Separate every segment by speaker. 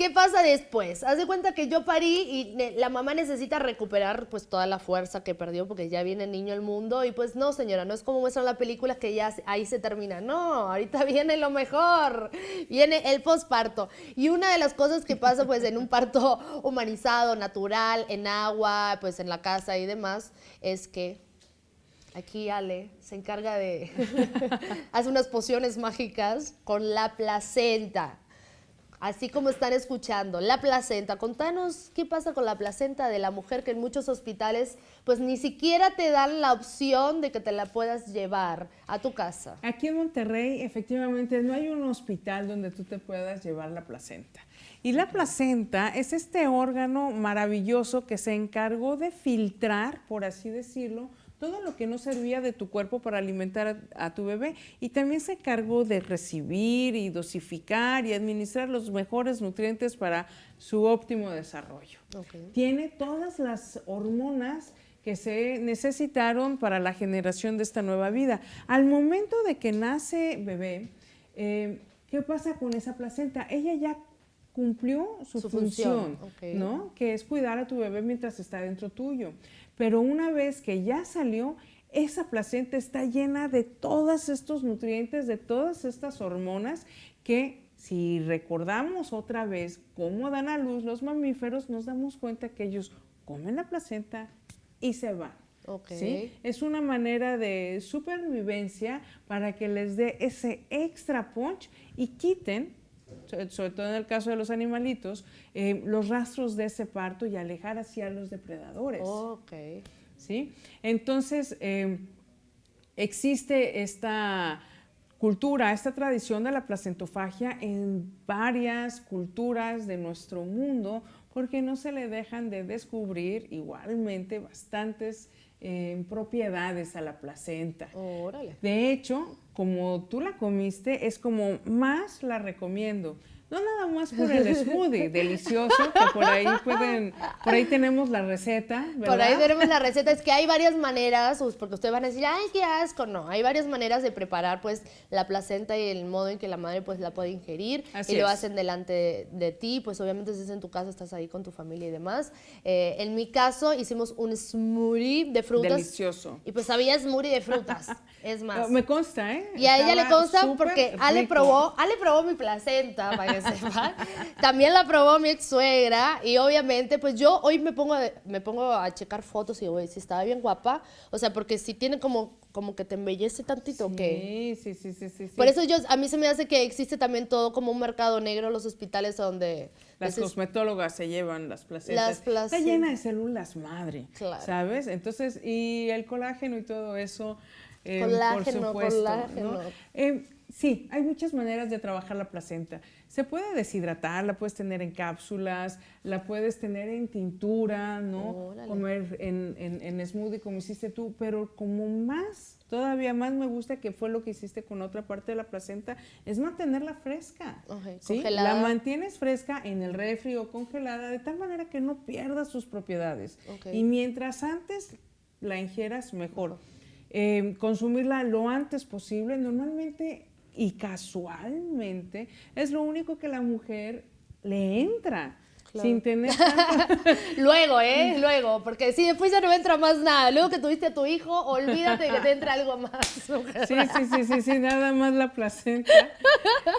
Speaker 1: ¿Qué pasa después? Haz de cuenta que yo parí y la mamá necesita recuperar pues toda la fuerza que perdió porque ya viene el niño al mundo y pues no, señora, no es como muestran la película que ya ahí se termina. No, ahorita viene lo mejor. Viene el posparto. Y una de las cosas que pasa pues en un parto humanizado, natural, en agua, pues en la casa y demás, es que Aquí Ale se encarga de, hace unas pociones mágicas con la placenta. Así como están escuchando, la placenta. Contanos qué pasa con la placenta de la mujer que en muchos hospitales pues ni siquiera te dan la opción de que te la puedas llevar a tu casa.
Speaker 2: Aquí en Monterrey efectivamente no hay un hospital donde tú te puedas llevar la placenta. Y la placenta es este órgano maravilloso que se encargó de filtrar, por así decirlo, todo lo que no servía de tu cuerpo para alimentar a, tu bebé y también se encargó de recibir y dosificar y administrar los mejores nutrientes para su óptimo desarrollo. Tiene todas las hormonas que se necesitaron para la generación de esta nueva vida. Al momento de que nace bebé, eh, ¿qué pasa con esa placenta? Ella ya cumplió su, función, ¿no? Que es cuidar a tu bebé mientras está dentro tuyo. Pero una vez que ya salió, esa placenta está llena de todos estos nutrientes, de todas estas hormonas que si recordamos otra vez cómo dan a luz los mamíferos, nos damos cuenta que ellos comen la placenta y se van. ¿sí? Es una manera de supervivencia para que les dé ese extra punch y quiten, sobre todo en el caso de los animalitos, eh, los rastros de ese parto y alejar hacia los depredadores.
Speaker 1: Ok.
Speaker 2: ¿Sí? Entonces, eh, existe esta cultura, esta tradición de la placentofagia en varias culturas de nuestro mundo, porque no se le dejan de descubrir igualmente bastantes eh, propiedades a la placenta. De hecho, como tú la comiste, es como más la recomiendo. No nada más por el smoothie delicioso, que por ahí pueden, por ahí tenemos la receta, ¿verdad?
Speaker 1: Por ahí tenemos la receta, es que hay varias maneras, porque ustedes van a decir, ay, qué asco, no, hay varias maneras de preparar pues la placenta y el modo en que la madre pues la puede ingerir y lo hacen delante de, ti, pues obviamente si es en tu casa, estás ahí con tu familia y demás. Eh, en mi caso hicimos un smoothie de frutas.
Speaker 2: Delicioso.
Speaker 1: Y pues había smoothie de frutas, es más.
Speaker 2: Me consta, ¿eh?
Speaker 1: Y a ella le consta porque Ale probó, Ale probó mi placenta, para También la probó mi ex suegra y obviamente pues yo hoy me pongo, me pongo a checar fotos y digo, si estaba bien guapa, o sea, porque si tiene como, como que te embellece tantito,
Speaker 2: sí,
Speaker 1: ¿qué?
Speaker 2: Sí, sí, sí, sí,
Speaker 1: Por eso yo, a mí se me hace que existe también todo como un mercado negro en los hospitales donde...
Speaker 2: Las cosmetólogas se llevan las placentas. Está llena de células madre, ¿sabes? Entonces, y el colágeno y todo eso, eh, colágeno, por supuesto. Colágeno. Eh, sí, hay muchas maneras de trabajar la placenta. Se puede deshidratar, la puedes tener en cápsulas, la puedes tener en tintura, ¿no? Comer en, en, smoothie como hiciste tú, pero como más, todavía más me gusta que fue lo que hiciste con otra parte de la placenta, es mantenerla fresca. ¿sí? La mantienes fresca en el refri o congelada de tal manera que no pierda sus propiedades. Y mientras antes la ingieras, mejor. Eh, consumirla lo antes posible. Normalmente y casualmente es lo único que la mujer le entra. Sin tener
Speaker 1: Luego, ¿eh? Luego, porque si después ya no entra más nada. Luego que tuviste a tu hijo, olvídate de que te entra algo más.
Speaker 2: Sí, sí, sí, sí, sí, nada más la placenta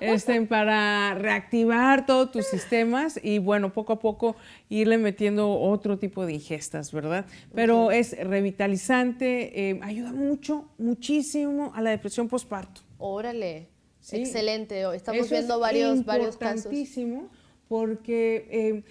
Speaker 2: este, para reactivar todos tus sistemas y bueno, poco a poco irle metiendo otro tipo de ingestas, ¿verdad? Pero es revitalizante, eh, ayuda mucho, muchísimo a la depresión postparto.
Speaker 1: Órale, excelente. Estamos viendo varios, varios casos.
Speaker 2: Importantísimo porque eh,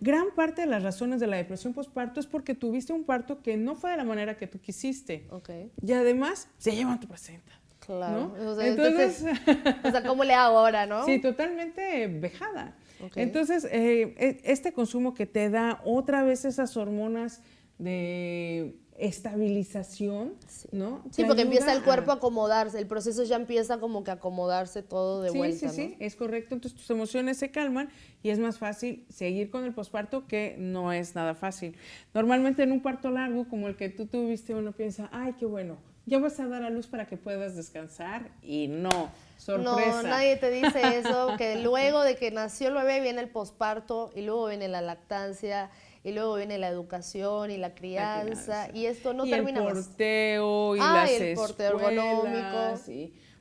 Speaker 2: gran parte de las razones de la depresión postparto es porque tuviste un parto que no fue de la manera que tú quisiste.
Speaker 1: Okay.
Speaker 2: Y además se llevan tu placenta.
Speaker 1: Claro. entonces, o sea, ¿cómo le hago ahora, no?
Speaker 2: Sí, totalmente vejada. Entonces, eh, e, este consumo que te da otra vez esas hormonas de estabilización, ¿no?
Speaker 1: Sí, porque empieza el cuerpo a... acomodarse, el proceso ya empieza como que a acomodarse todo de vuelta.
Speaker 2: Sí, sí, es correcto. Entonces tus emociones se calman y es más fácil seguir con el posparto que no es nada fácil. Normalmente en un parto largo como el que tú tuviste uno piensa, ay, qué bueno, ya vas a dar a luz para que puedas descansar y no, sorpresa.
Speaker 1: No, nadie te dice eso, que luego de que nació el bebé viene el posparto y luego viene la lactancia y luego viene la educación y la crianza, y esto no termina
Speaker 2: el porteo y las el porteo ergonómico.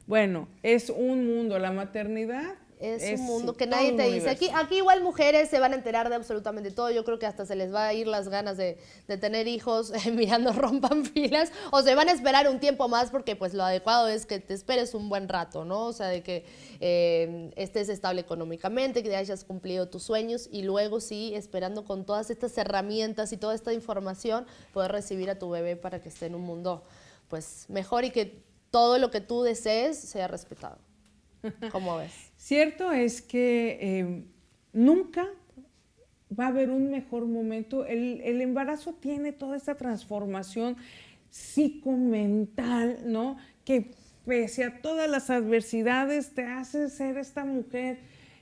Speaker 2: Bueno, es un mundo, la maternidad
Speaker 1: es, un mundo que nadie te dice. Aquí, aquí igual mujeres se van a enterar de absolutamente todo. Yo creo que hasta se les va a ir las ganas de, tener hijos mirando rompan filas o se van a esperar un tiempo más porque pues lo adecuado es que te esperes un buen rato, ¿no? O sea, de que eh, estés estable económicamente, que hayas cumplido tus sueños y luego sí, esperando con todas estas herramientas y toda esta información, poder recibir a tu bebé para que esté en un mundo pues mejor y que todo lo que tú desees sea respetado. ¿Cómo ves?
Speaker 2: Cierto es que eh, nunca va a haber un mejor momento. El, embarazo tiene toda esta transformación psicomental, ¿no? Que pese a todas las adversidades te hace ser esta mujer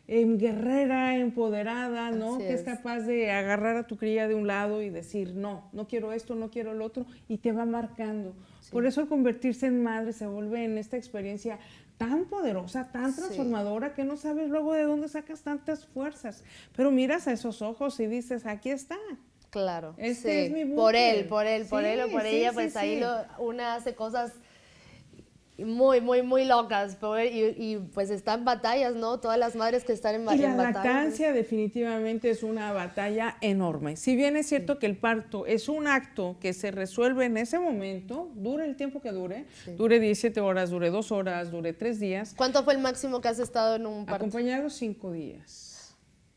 Speaker 2: em, guerrera, empoderada, ¿no? que es. capaz de agarrar a tu cría de un lado y decir, no, no quiero esto, no quiero lo otro, y te va marcando. Por eso al convertirse en madre se vuelve en esta experiencia tan poderosa, tan transformadora, que no sabes luego de dónde sacas tantas fuerzas. Pero miras a esos ojos y dices, aquí está.
Speaker 1: Claro. Este es mi Por él, por él, por él o por ella, pues ahí lo, una hace cosas muy, muy, muy locas. Y, pues están batallas, ¿no? Todas las madres que están en,
Speaker 2: y la lactancia definitivamente es una batalla enorme. Si bien es cierto que el parto es un acto que se resuelve en ese momento, dure el tiempo que dure, dure 17 horas, dure 2 horas, dure 3 días.
Speaker 1: ¿Cuánto fue el máximo que has estado en un parto?
Speaker 2: Acompañado 5 días.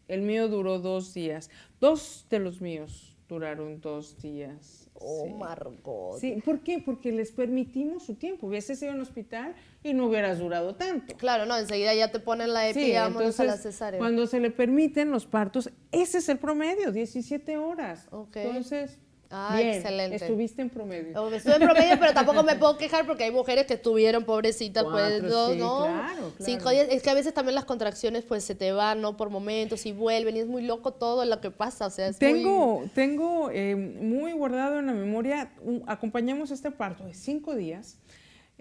Speaker 2: El mío duró 2 días. Dos de los míos duraron 2 días.
Speaker 1: Oh, Margot.
Speaker 2: Sí, ¿por qué? Porque les permitimos su tiempo. Hubieses ido a un hospital y no hubieras durado tanto.
Speaker 1: Claro, no, enseguida ya te ponen la EPI, a la cesárea.
Speaker 2: Cuando se le permiten los partos, ese es el promedio, 17 horas.
Speaker 1: Okay.
Speaker 2: Entonces,
Speaker 1: Ah, excelente.
Speaker 2: Estuviste en promedio.
Speaker 1: Oh, estuve en promedio, pero tampoco me puedo quejar porque hay mujeres que estuvieron, pobrecitas, pues, dos, ¿no?
Speaker 2: Claro,
Speaker 1: Cinco días. Es que a veces también las contracciones, pues, se te van, ¿no? Por momentos y vuelven y es muy loco todo lo que pasa, o sea, es
Speaker 2: Tengo,
Speaker 1: muy...
Speaker 2: tengo eh, muy guardado en la memoria, acompañamos este parto de cinco días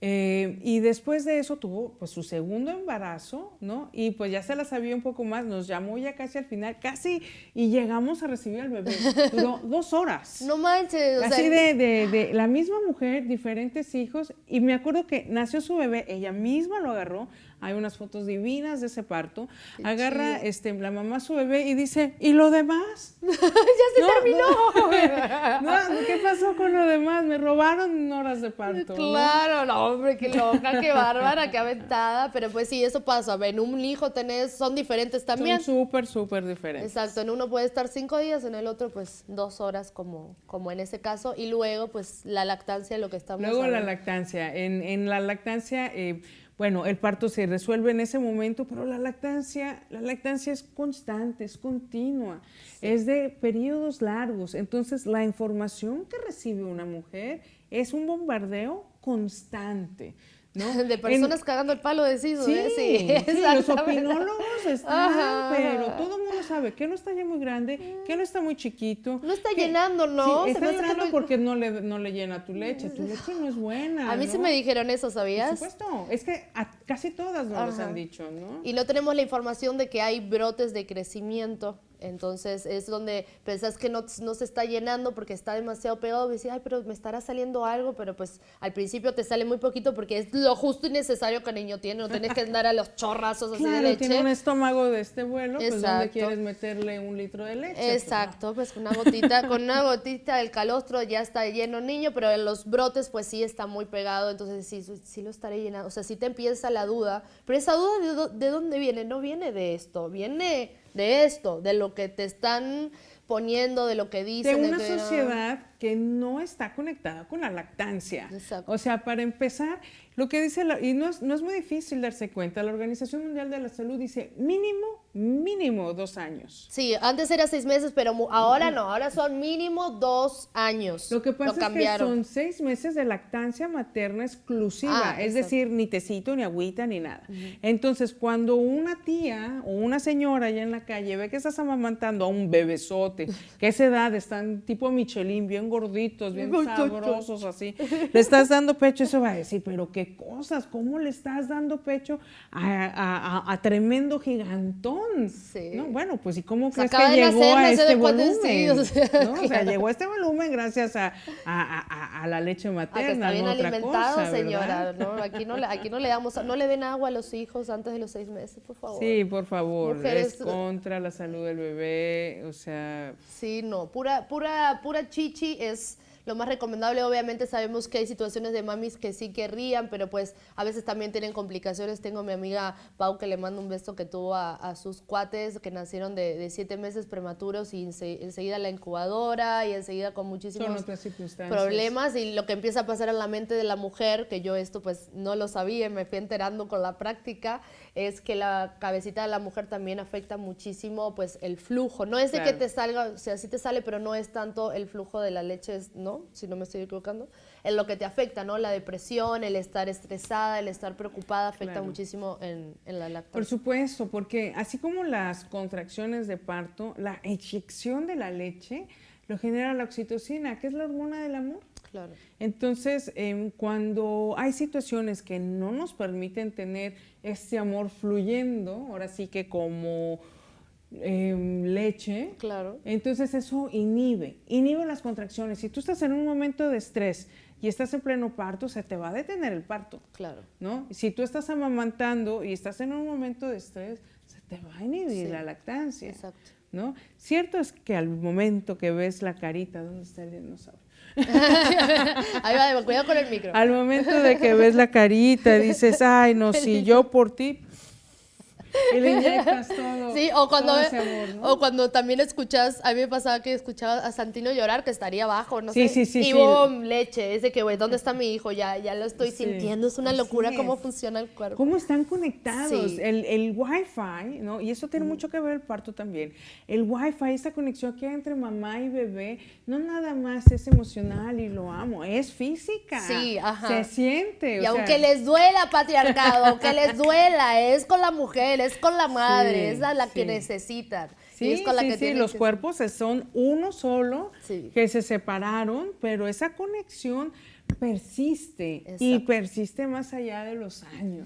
Speaker 2: eh, y después de eso tuvo pues su segundo embarazo, ¿no? Y pues ya se la sabía un poco más, nos llamó ya casi al final, casi, y llegamos a recibir al bebé. Duró dos horas.
Speaker 1: No manches.
Speaker 2: O Así de, de, de, la misma mujer, diferentes hijos, y me acuerdo que nació su bebé, ella misma lo agarró, hay unas fotos divinas de ese parto. Agarra este, la mamá a su bebé y dice, ¿y lo demás?
Speaker 1: ya se terminó.
Speaker 2: no, ¿qué pasó con lo demás? Me robaron horas de parto.
Speaker 1: Claro, no, hombre, qué loca, qué bárbara, qué aventada. Pero pues sí, eso pasa. En un hijo tenés, son diferentes también.
Speaker 2: Son súper, súper diferentes.
Speaker 1: Exacto, en uno puede estar cinco días, en el otro pues dos horas como, como en ese caso. Y luego pues la lactancia, lo que estamos
Speaker 2: Luego la lactancia. En, en la lactancia... Eh, bueno, el parto se resuelve en ese momento, pero la lactancia, la lactancia es constante, es continua, es de periodos largos. Entonces, la información que recibe una mujer es un bombardeo constante.
Speaker 1: De personas cagando el palo de sí,
Speaker 2: sí, sí, los opinólogos están, pero todo el mundo sabe que no está ya muy grande, que no está muy chiquito.
Speaker 1: No está llenando, ¿no?
Speaker 2: Sí, está llenando porque no le, no le llena tu leche, tu leche no es buena.
Speaker 1: A mí se me dijeron eso, ¿sabías?
Speaker 2: Por supuesto, es que a casi todas nos les han dicho, ¿no?
Speaker 1: Y no tenemos la información de que hay brotes de crecimiento entonces es donde pensás que no, no, se está llenando porque está demasiado pegado y dices, ay, pero me estará saliendo algo, pero pues al principio te sale muy poquito porque es lo justo y necesario que el niño tiene, no tienes que andar a los chorrazos así de leche.
Speaker 2: tiene un estómago de este vuelo, pues donde quieres meterle un litro de leche. Pues,
Speaker 1: Exacto, pues, con una gotita, con una gotita del calostro ya está lleno niño, pero en los brotes pues sí está muy pegado, entonces sí, sí lo estaré llenando, o sea, sí te empieza la duda, pero esa duda de, de dónde viene, no viene de esto, viene de esto, de lo que te están poniendo, de lo que dicen.
Speaker 2: De una sociedad que no está conectada con la lactancia. O sea, para empezar, lo que dice, y no es, no es muy difícil darse cuenta, la Organización Mundial de la Salud dice mínimo mínimo dos años.
Speaker 1: Sí, antes era seis meses, pero ahora no, ahora son mínimo dos años.
Speaker 2: Lo que pasa es que son seis meses de lactancia materna exclusiva, ah, es decir, ni tecito, ni agüita, ni nada. Entonces, cuando una tía o una señora allá en la calle ve que estás amamantando a un bebesote, que esa edad están tipo Michelin, bien gorditos, bien sabrosos, así, le estás dando pecho, eso va a decir, pero qué cosas, ¿cómo le estás dando pecho a tremendo gigantón? Bueno, pues ¿y cómo crees que llegó a este volumen? o, sea, llegó a este volumen gracias a, la leche materna.
Speaker 1: está bien alimentado, señora. Aquí, no, aquí no le damos, no le den agua a los hijos antes de los seis meses, por favor.
Speaker 2: Sí, por favor. Es contra la salud del bebé, o sea.
Speaker 1: Sí, no, pura, pura, pura chichi es lo más recomendable, obviamente sabemos que hay situaciones de mamis que sí querrían, pero pues a veces también tienen complicaciones. Tengo mi amiga Pau que le mando un beso que tuvo a, sus cuates que nacieron de, siete meses prematuros y enseguida la incubadora y enseguida con muchísimos problemas y lo que empieza a pasar en la mente de la mujer, que yo esto pues no lo sabía, me fui enterando con la práctica, es que la cabecita de la mujer también afecta muchísimo pues el flujo. No es de que te salga, o sea, sí te sale, pero no es tanto el flujo de la leche, ¿no? Si no me estoy equivocando, en lo que te afecta, ¿no? La depresión, el estar estresada, el estar preocupada afecta muchísimo en, la lactancia.
Speaker 2: Por supuesto, porque así como las contracciones de parto, la eyección de la leche lo genera la oxitocina, que es la hormona del amor.
Speaker 1: Claro.
Speaker 2: Entonces, em, cuando hay situaciones que no nos permiten tener este amor fluyendo, ahora sí que como Em, leche.
Speaker 1: Claro.
Speaker 2: Entonces eso inhibe, inhibe las contracciones. Si tú estás en un momento de estrés y estás en pleno parto, se te va a detener el parto.
Speaker 1: Claro.
Speaker 2: ¿No? Si tú estás amamantando y estás en un momento de estrés, se te va a inhibir la lactancia.
Speaker 1: Exacto.
Speaker 2: ¿No? Cierto es que al momento que ves la carita, ¿dónde está el dinosaurio?
Speaker 1: Ahí va, cuidado con el micro.
Speaker 2: Al momento de que ves la carita, dices, ay, no, si yo por ti, y le inyectas todo.
Speaker 1: Sí, o cuando, o cuando también escuchas, a mí me pasaba que escuchaba a Santino llorar, que estaría abajo, no
Speaker 2: sí,
Speaker 1: sé.
Speaker 2: Sí, sí,
Speaker 1: y boom, leche, ese que, güey, ¿dónde está mi hijo? Ya, ya lo estoy sintiendo, es una locura cómo funciona el cuerpo.
Speaker 2: Cómo están conectados, el, el wifi, ¿no? Y eso tiene mucho que ver el parto también. El wifi, esa conexión que hay entre mamá y bebé, no nada más es emocional y lo amo, es física.
Speaker 1: Sí, ajá.
Speaker 2: Se siente.
Speaker 1: Y aunque les duela patriarcado, aunque les duela, es con la mujer, es con la madre, es la, que necesitan.
Speaker 2: Sí,
Speaker 1: es con la
Speaker 2: que sí, los cuerpos son uno solo, que se separaron, pero esa conexión persiste y persiste más allá de los años.